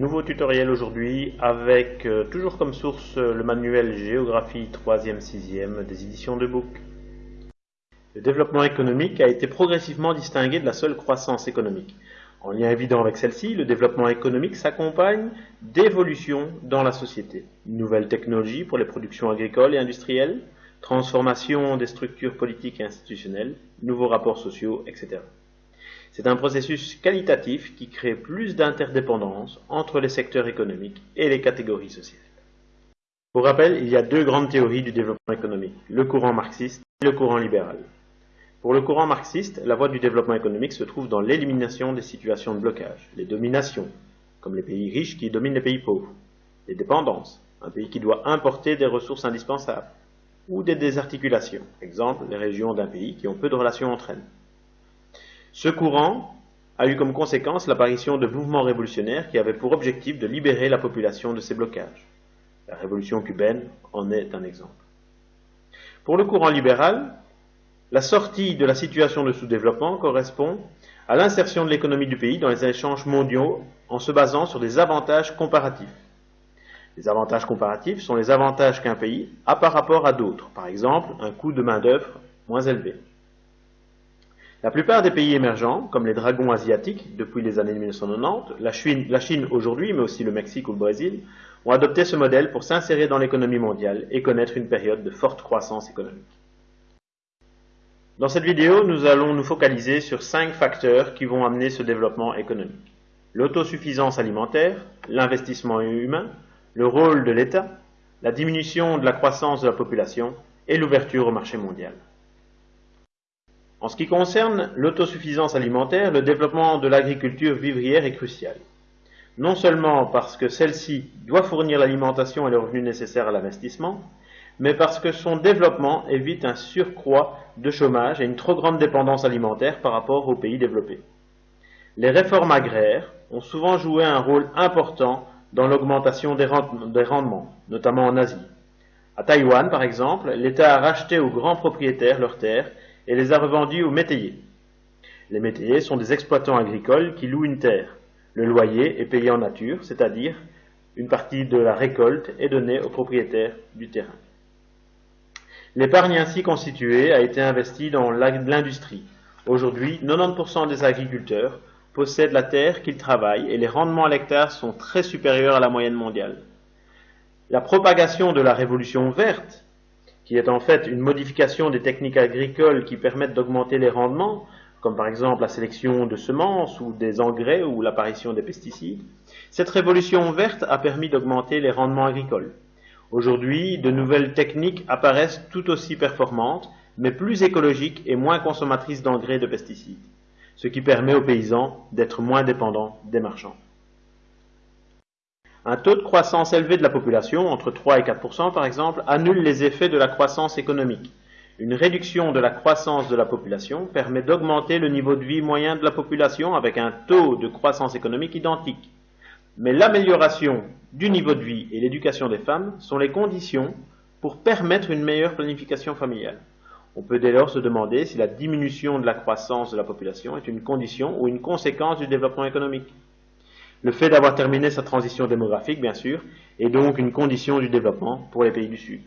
Nouveau tutoriel aujourd'hui avec euh, toujours comme source euh, le manuel Géographie 3e 6e des éditions de Book. Le développement économique a été progressivement distingué de la seule croissance économique. En lien évident avec celle-ci, le développement économique s'accompagne d'évolutions dans la société. Nouvelles technologies pour les productions agricoles et industrielles, transformation des structures politiques et institutionnelles, nouveaux rapports sociaux, etc. C'est un processus qualitatif qui crée plus d'interdépendance entre les secteurs économiques et les catégories sociales. Pour rappel, il y a deux grandes théories du développement économique, le courant marxiste et le courant libéral. Pour le courant marxiste, la voie du développement économique se trouve dans l'élimination des situations de blocage, les dominations, comme les pays riches qui dominent les pays pauvres, les dépendances, un pays qui doit importer des ressources indispensables, ou des désarticulations, exemple les régions d'un pays qui ont peu de relations entre elles. Ce courant a eu comme conséquence l'apparition de mouvements révolutionnaires qui avaient pour objectif de libérer la population de ces blocages. La révolution cubaine en est un exemple. Pour le courant libéral, la sortie de la situation de sous-développement correspond à l'insertion de l'économie du pays dans les échanges mondiaux en se basant sur des avantages comparatifs. Les avantages comparatifs sont les avantages qu'un pays a par rapport à d'autres, par exemple un coût de main-d'œuvre moins élevé. La plupart des pays émergents, comme les dragons asiatiques depuis les années 1990, la Chine, aujourd'hui, mais aussi le Mexique ou le Brésil, ont adopté ce modèle pour s'insérer dans l'économie mondiale et connaître une période de forte croissance économique. Dans cette vidéo, nous allons nous focaliser sur cinq facteurs qui vont amener ce développement économique. L'autosuffisance alimentaire, l'investissement humain, le rôle de l'État, la diminution de la croissance de la population et l'ouverture au marché mondial. En ce qui concerne l'autosuffisance alimentaire, le développement de l'agriculture vivrière est crucial. Non seulement parce que celle-ci doit fournir l'alimentation et les revenus nécessaires à l'investissement, mais parce que son développement évite un surcroît de chômage et une trop grande dépendance alimentaire par rapport aux pays développés. Les réformes agraires ont souvent joué un rôle important dans l'augmentation des, rendements, notamment en Asie. À Taïwan, par exemple, l'État a racheté aux grands propriétaires leurs terres et les a revendus aux métayers. Les métayers sont des exploitants agricoles qui louent une terre. Le loyer est payé en nature, c'est-à-dire une partie de la récolte est donnée aux propriétaires du terrain. L'épargne ainsi constituée a été investie dans l'industrie. Aujourd'hui, 90% des agriculteurs possèdent la terre qu'ils travaillent et les rendements à l'hectare sont très supérieurs à la moyenne mondiale. La propagation de la révolution verte qui est en fait une modification des techniques agricoles qui permettent d'augmenter les rendements, comme par exemple la sélection de semences ou des engrais ou l'apparition des pesticides, cette révolution verte a permis d'augmenter les rendements agricoles. Aujourd'hui, de nouvelles techniques apparaissent tout aussi performantes, mais plus écologiques et moins consommatrices d'engrais et de pesticides, ce qui permet aux paysans d'être moins dépendants des marchands. Un taux de croissance élevé de la population, entre 3 et 4 par exemple, annule les effets de la croissance économique. Une réduction de la croissance de la population permet d'augmenter le niveau de vie moyen de la population avec un taux de croissance économique identique. Mais l'amélioration du niveau de vie et l'éducation des femmes sont les conditions pour permettre une meilleure planification familiale. On peut dès lors se demander si la diminution de la croissance de la population est une condition ou une conséquence du développement économique. Le fait d'avoir terminé sa transition démographique, bien sûr, est donc une condition du développement pour les pays du Sud.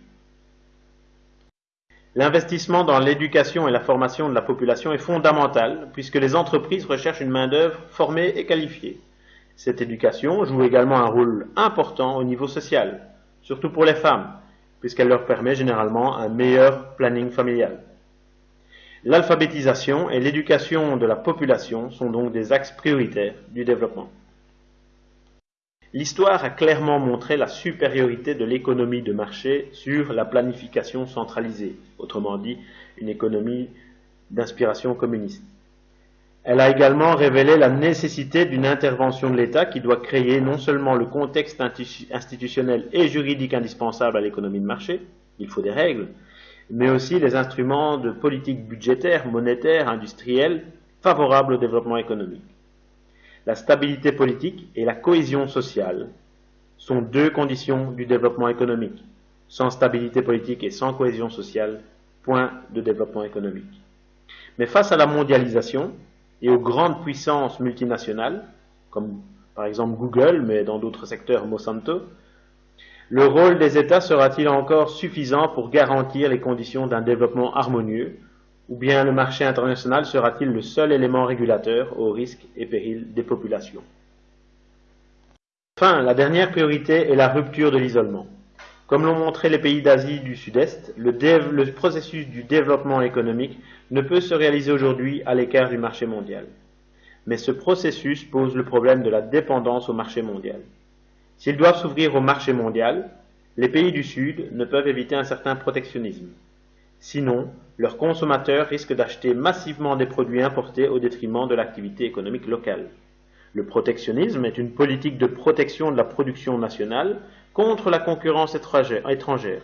L'investissement dans l'éducation et la formation de la population est fondamental puisque les entreprises recherchent une main-d'œuvre formée et qualifiée. Cette éducation joue également un rôle important au niveau social, surtout pour les femmes, puisqu'elle leur permet généralement un meilleur planning familial. L'alphabétisation et l'éducation de la population sont donc des axes prioritaires du développement. L'histoire a clairement montré la supériorité de l'économie de marché sur la planification centralisée, autrement dit une économie d'inspiration communiste. Elle a également révélé la nécessité d'une intervention de l'État qui doit créer non seulement le contexte institutionnel et juridique indispensable à l'économie de marché, il faut des règles, mais aussi les instruments de politique budgétaire, monétaire, industrielle favorables au développement économique. La stabilité politique et la cohésion sociale sont deux conditions du développement économique. Sans stabilité politique et sans cohésion sociale, point de développement économique. Mais face à la mondialisation et aux grandes puissances multinationales, comme par exemple Google, mais dans d'autres secteurs Monsanto, le rôle des États sera-t-il encore suffisant pour garantir les conditions d'un développement harmonieux, ou bien le marché international sera-t-il le seul élément régulateur au risque et péril des populations? Enfin, la dernière priorité est la rupture de l'isolement. Comme l'ont montré les pays d'Asie du Sud-Est, le, le, processus du développement économique ne peut se réaliser aujourd'hui à l'écart du marché mondial. Mais ce processus pose le problème de la dépendance au marché mondial. S'ils doivent s'ouvrir au marché mondial, les pays du Sud ne peuvent éviter un certain protectionnisme. Sinon, leurs consommateurs risquent d'acheter massivement des produits importés au détriment de l'activité économique locale. Le protectionnisme est une politique de protection de la production nationale contre la concurrence étrangère,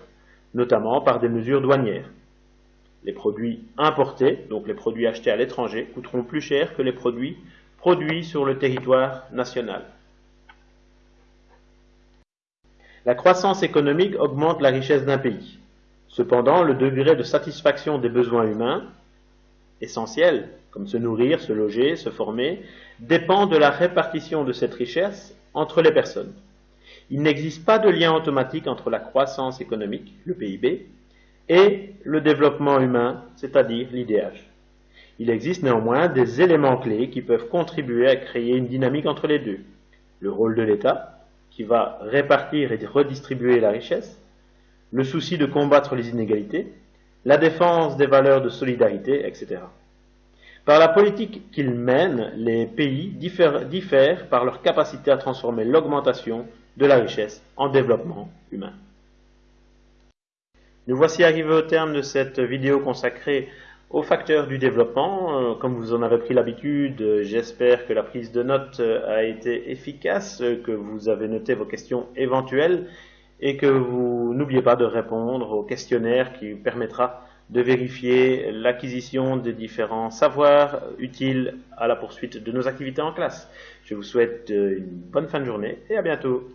notamment par des mesures douanières. Les produits importés, donc les produits achetés à l'étranger, coûteront plus cher que les produits produits sur le territoire national. La croissance économique augmente la richesse d'un pays. Cependant, le degré de satisfaction des besoins humains, essentiels, comme se nourrir, se loger, se former, dépend de la répartition de cette richesse entre les personnes. Il n'existe pas de lien automatique entre la croissance économique, le PIB, et le développement humain, c'est-à-dire l'IDH. Il existe néanmoins des éléments clés qui peuvent contribuer à créer une dynamique entre les deux. Le rôle de l'État, qui va répartir et redistribuer la richesse, le souci de combattre les inégalités, la défense des valeurs de solidarité, etc. Par la politique qu'ils mènent, les pays diffèrent, par leur capacité à transformer l'augmentation de la richesse en développement humain. Nous voici arrivés au terme de cette vidéo consacrée aux facteurs du développement. Euh, comme vous en avez pris l'habitude, j'espère que la prise de notes a été efficace, que vous avez noté vos questions éventuelles et que vous n'oubliez pas de répondre au questionnaire qui permettra de vérifier l'acquisition des différents savoirs utiles à la poursuite de nos activités en classe. Je vous souhaite une bonne fin de journée et à bientôt.